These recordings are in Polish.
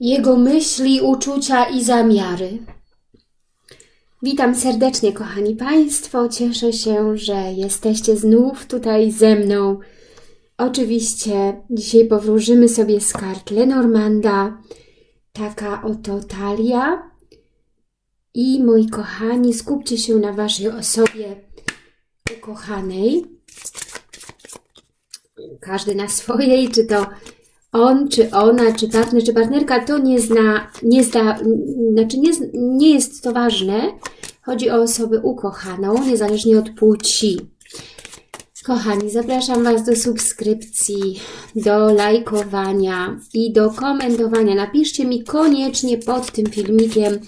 jego myśli, uczucia i zamiary. Witam serdecznie, kochani Państwo. Cieszę się, że jesteście znów tutaj ze mną. Oczywiście dzisiaj powróżymy sobie z kart Lenormanda. Taka oto talia. I moi kochani, skupcie się na Waszej osobie ukochanej. Każdy na swojej, czy to on, czy ona, czy partner, czy partnerka, to nie zna, nie zda, znaczy nie, nie jest to ważne. Chodzi o osobę ukochaną, niezależnie od płci. Kochani, zapraszam Was do subskrypcji, do lajkowania i do komentowania. Napiszcie mi koniecznie pod tym filmikiem,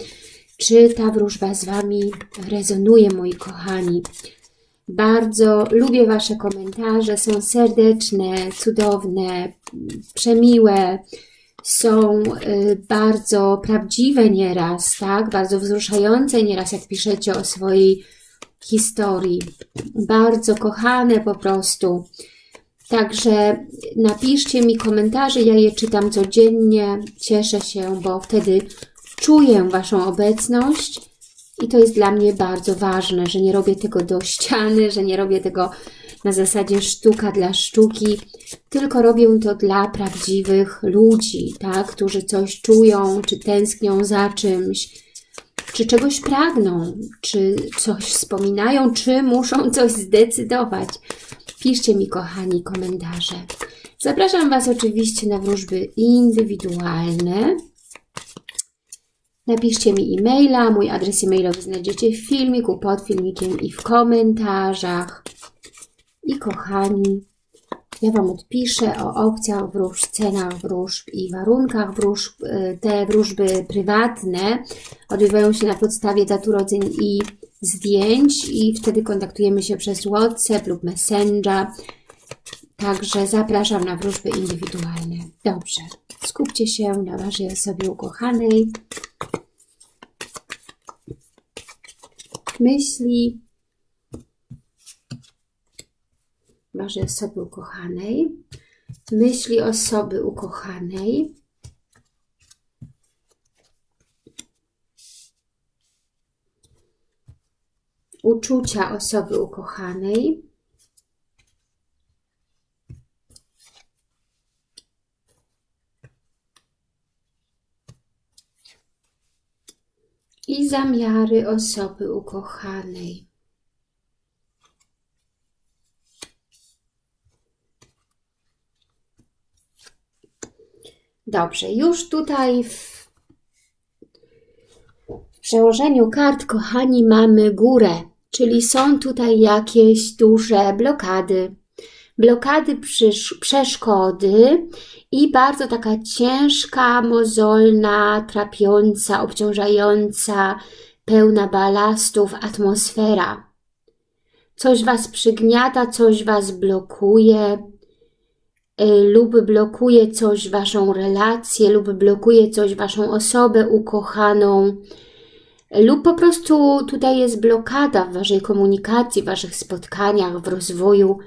czy ta wróżba z Wami rezonuje, moi kochani. Bardzo lubię Wasze komentarze, są serdeczne, cudowne, przemiłe, są y, bardzo prawdziwe nieraz, tak? Bardzo wzruszające nieraz, jak piszecie o swojej historii. Bardzo kochane po prostu. Także napiszcie mi komentarze, ja je czytam codziennie, cieszę się, bo wtedy czuję Waszą obecność i to jest dla mnie bardzo ważne, że nie robię tego do ściany, że nie robię tego na zasadzie sztuka dla sztuki, tylko robię to dla prawdziwych ludzi, tak? którzy coś czują, czy tęsknią za czymś, czy czegoś pragną, czy coś wspominają, czy muszą coś zdecydować. Piszcie mi, kochani, komentarze. Zapraszam Was oczywiście na wróżby indywidualne. Napiszcie mi e-maila, mój adres e-mailowy znajdziecie w filmiku, pod filmikiem i w komentarzach. I kochani, ja Wam odpiszę o opcjach wróżb, cenach wróżb i warunkach wróżb. Y, te wróżby prywatne odbywają się na podstawie dat urodzeń i zdjęć i wtedy kontaktujemy się przez WhatsApp lub Messenger. Także zapraszam na wróżby indywidualne. Dobrze, skupcie się na Waszej osobie ukochanej. Myśli osoby ukochanej. Myśli osoby ukochanej. Uczucia osoby ukochanej. I zamiary osoby ukochanej. Dobrze, już tutaj w, przełożeniu kart, kochani, mamy górę, czyli są tutaj jakieś duże blokady, blokady, przeszkody i bardzo taka ciężka, mozolna, trapiąca, obciążająca, pełna balastów atmosfera. Coś Was przygniata, coś Was blokuje y, lub blokuje coś Waszą relację lub blokuje coś Waszą osobę ukochaną lub po prostu tutaj jest blokada w Waszej komunikacji, w Waszych spotkaniach, w rozwoju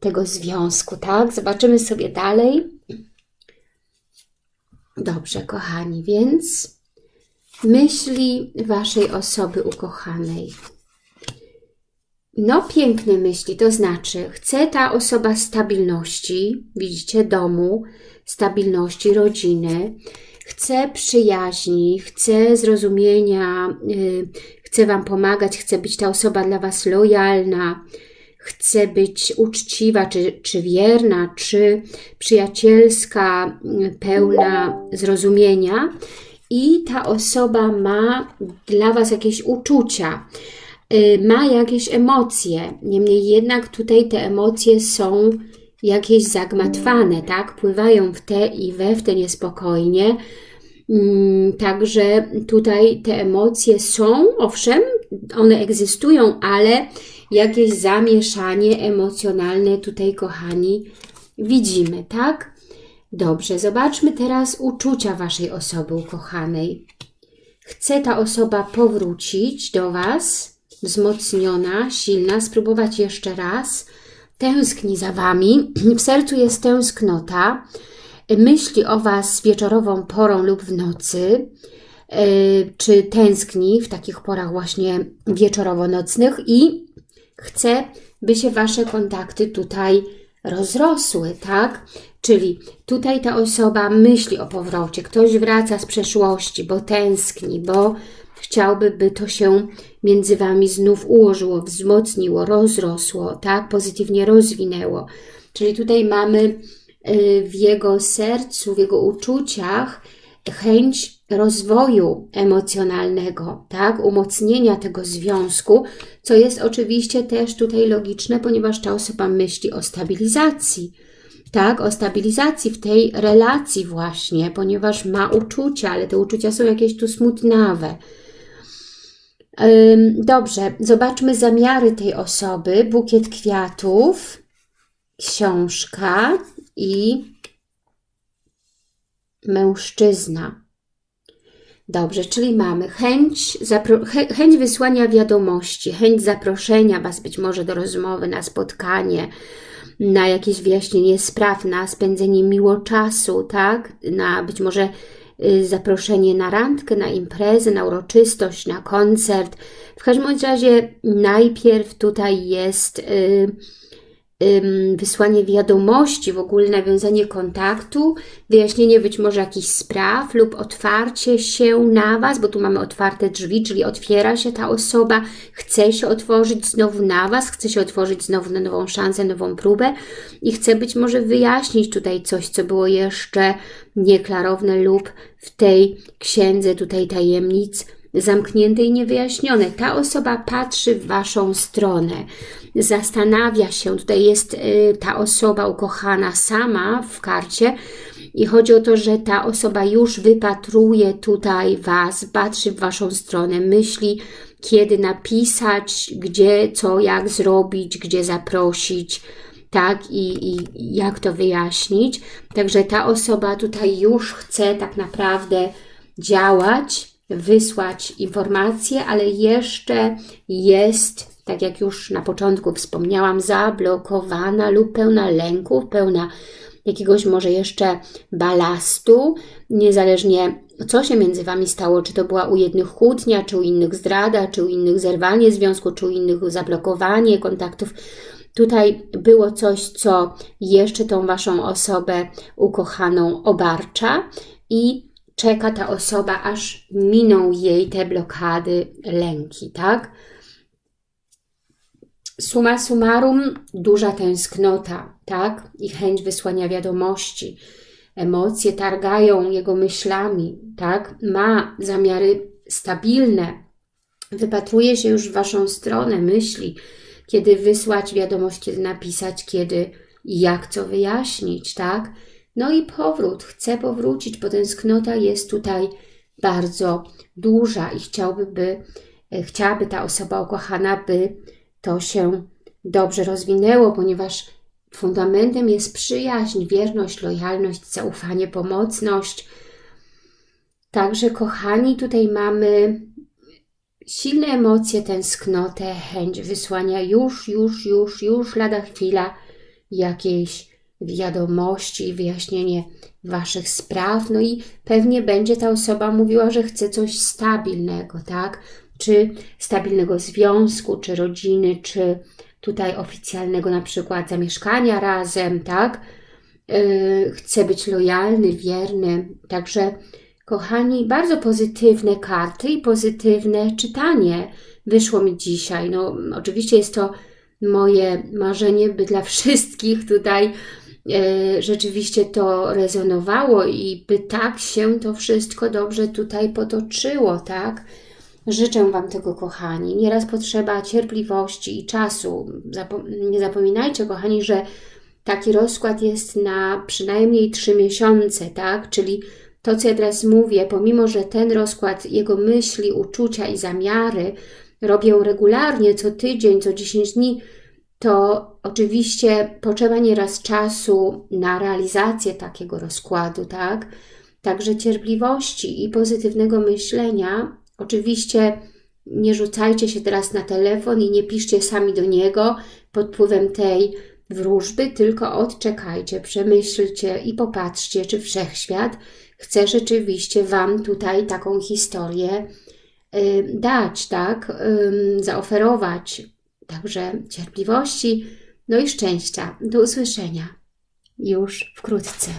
tego związku, tak? Zobaczymy sobie dalej. Dobrze, kochani, więc myśli Waszej osoby ukochanej. No, piękne myśli, to znaczy chce ta osoba stabilności, widzicie, domu, stabilności, rodziny, chce przyjaźni, chce zrozumienia, yy, chce Wam pomagać, chce być ta osoba dla Was lojalna, chce być uczciwa, czy, czy wierna, czy przyjacielska, pełna zrozumienia. I ta osoba ma dla Was jakieś uczucia, y, ma jakieś emocje, niemniej jednak tutaj te emocje są jakieś zagmatwane, tak? Pływają w te i we w te niespokojnie, mm, Także tutaj te emocje są, owszem, one egzystują, ale jakieś zamieszanie emocjonalne tutaj, kochani, widzimy, tak? Dobrze, zobaczmy teraz uczucia Waszej osoby ukochanej. Chce ta osoba powrócić do Was, wzmocniona, silna, spróbować jeszcze raz, tęskni za Wami, w sercu jest tęsknota, myśli o Was wieczorową porą lub w nocy, czy tęskni w takich porach właśnie wieczorowo-nocnych? I chce, by się Wasze kontakty tutaj rozrosły, tak? Czyli tutaj ta osoba myśli o powrocie, ktoś wraca z przeszłości, bo tęskni, bo chciałby, by to się między Wami znów ułożyło, wzmocniło, rozrosło, tak? Pozytywnie rozwinęło. Czyli tutaj mamy y, w jego sercu, w jego uczuciach chęć rozwoju emocjonalnego, tak, umocnienia tego związku, co jest oczywiście też tutaj logiczne, ponieważ ta osoba myśli o stabilizacji, tak, o stabilizacji w tej relacji właśnie, ponieważ ma uczucia, ale te uczucia są jakieś tu smutnawe. Dobrze, zobaczmy zamiary tej osoby. Bukiet kwiatów, książka i mężczyzna. Dobrze, czyli mamy chęć, chęć wysłania wiadomości, chęć zaproszenia Was być może do rozmowy, na spotkanie, na jakieś wyjaśnienie spraw, na spędzenie miło czasu, tak? Na być może y, zaproszenie na randkę, na imprezę, na uroczystość, na koncert. W każdym razie najpierw tutaj jest... Yy, wysłanie wiadomości, w ogóle nawiązanie kontaktu, wyjaśnienie być może jakichś spraw lub otwarcie się na Was, bo tu mamy otwarte drzwi, czyli otwiera się ta osoba, chce się otworzyć znowu na Was, chce się otworzyć znowu na nową szansę, nową próbę i chce być może wyjaśnić tutaj coś, co było jeszcze nieklarowne lub w tej księdze tutaj tajemnic zamknięte i niewyjaśnione. Ta osoba patrzy w Waszą stronę, zastanawia się, tutaj jest y, ta osoba ukochana sama w karcie i chodzi o to, że ta osoba już wypatruje tutaj Was, patrzy w Waszą stronę, myśli, kiedy napisać, gdzie, co, jak zrobić, gdzie zaprosić, tak, i, i jak to wyjaśnić. Także ta osoba tutaj już chce tak naprawdę działać, wysłać informacje, ale jeszcze jest, tak jak już na początku wspomniałam, zablokowana lub pełna lęków, pełna jakiegoś może jeszcze balastu, niezależnie co się między Wami stało, czy to była u jednych kłótnia, czy u innych zdrada, czy u innych zerwanie związku, czy u innych zablokowanie kontaktów. Tutaj było coś, co jeszcze tą Waszą osobę ukochaną obarcza i czeka ta osoba, aż miną jej te blokady, lęki, tak? Suma summarum, duża tęsknota, tak? I chęć wysłania wiadomości. Emocje targają jego myślami, tak? Ma zamiary stabilne. Wypatruje się już w Waszą stronę, myśli, kiedy wysłać wiadomość, kiedy napisać, kiedy i jak co wyjaśnić, tak? No i powrót, chce powrócić, bo tęsknota jest tutaj bardzo duża i chciałby, by, e, chciałaby ta osoba ukochana, by to się dobrze rozwinęło, ponieważ fundamentem jest przyjaźń, wierność, lojalność, zaufanie, pomocność. Także, kochani, tutaj mamy silne emocje, tęsknotę, chęć wysłania już, już, już, już lada chwila jakiejś wiadomości, wyjaśnienie Waszych spraw, no i pewnie będzie ta osoba mówiła, że chce coś stabilnego, tak? Czy stabilnego związku, czy rodziny, czy tutaj oficjalnego na przykład zamieszkania razem, tak? Yy, chce być lojalny, wierny, także kochani, bardzo pozytywne karty i pozytywne czytanie wyszło mi dzisiaj. No, oczywiście jest to moje marzenie, by dla wszystkich tutaj rzeczywiście to rezonowało i by tak się to wszystko dobrze tutaj potoczyło, tak? Życzę Wam tego, kochani. Nieraz potrzeba cierpliwości i czasu. nie zapominajcie, kochani, że taki rozkład jest na przynajmniej trzy miesiące, tak? Czyli to, co ja teraz mówię, pomimo, że ten rozkład, jego myśli, uczucia i zamiary robię regularnie, co tydzień, co 10 dni, to oczywiście potrzeba nieraz czasu na realizację takiego rozkładu, tak? Także cierpliwości i pozytywnego myślenia. Oczywiście nie rzucajcie się teraz na telefon i nie piszcie sami do niego pod wpływem tej wróżby, tylko odczekajcie, przemyślcie i popatrzcie, czy Wszechświat chce rzeczywiście Wam tutaj taką historię y, dać, tak, zaoferować. Także cierpliwości, no i szczęścia. Do usłyszenia już wkrótce.